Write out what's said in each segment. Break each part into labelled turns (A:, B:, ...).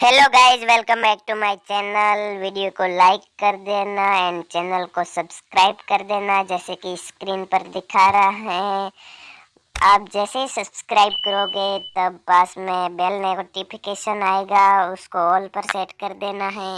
A: Hello guys welcome back to my channel video को like कर देना एंड चैनल को सब्सक्राइब कर देना, जैसे कि स्क्रीन पर दिखा रहा है। आप जैसे ही सब्सक्राइब करोगे, तब पास में बेल नोटिफिकेशन आएगा, उसको ऑल पर सेट कर देना है।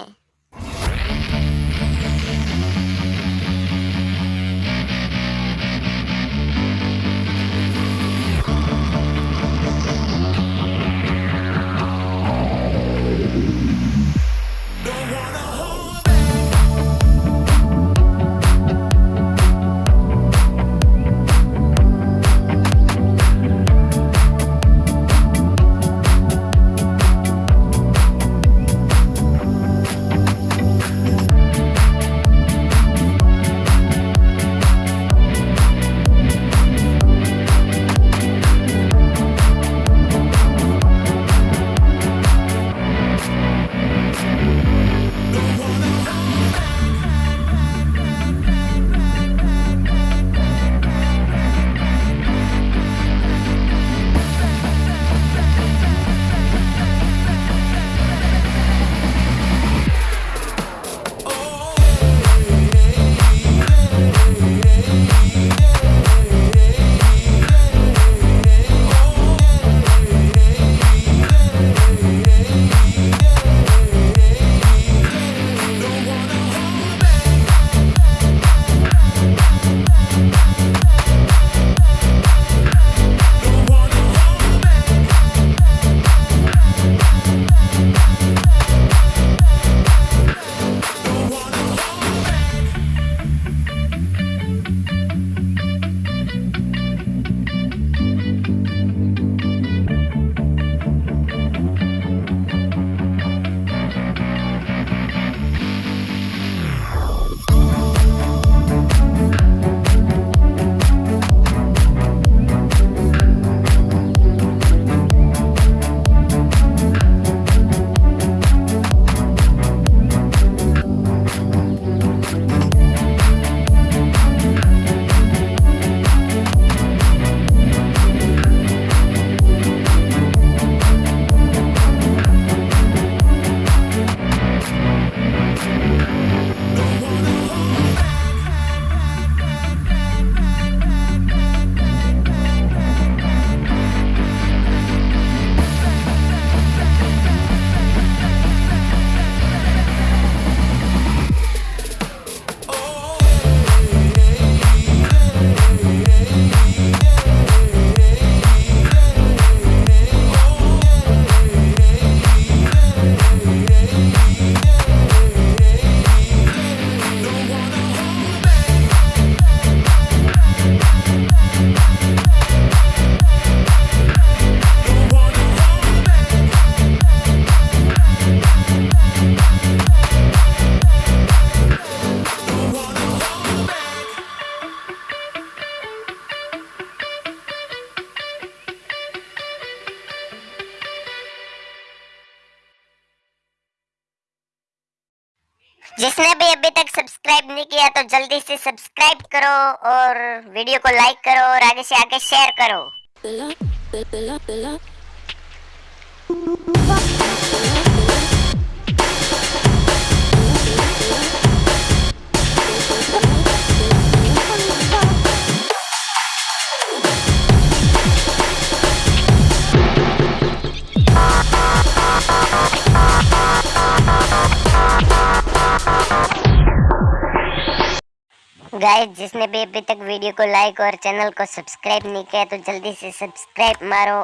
A: जिसने भी अभी तक सब्सक्राइब नहीं किया तो जल्दी से सब्सक्राइब करो और वीडियो को लाइक करो और आगे से आगे शेयर करो। गाइस जिसने भी अभी तक वीडियो को लाइक और चैनल को सब्सक्राइब नहीं किया तो जल्दी से सब्सक्राइब मारो।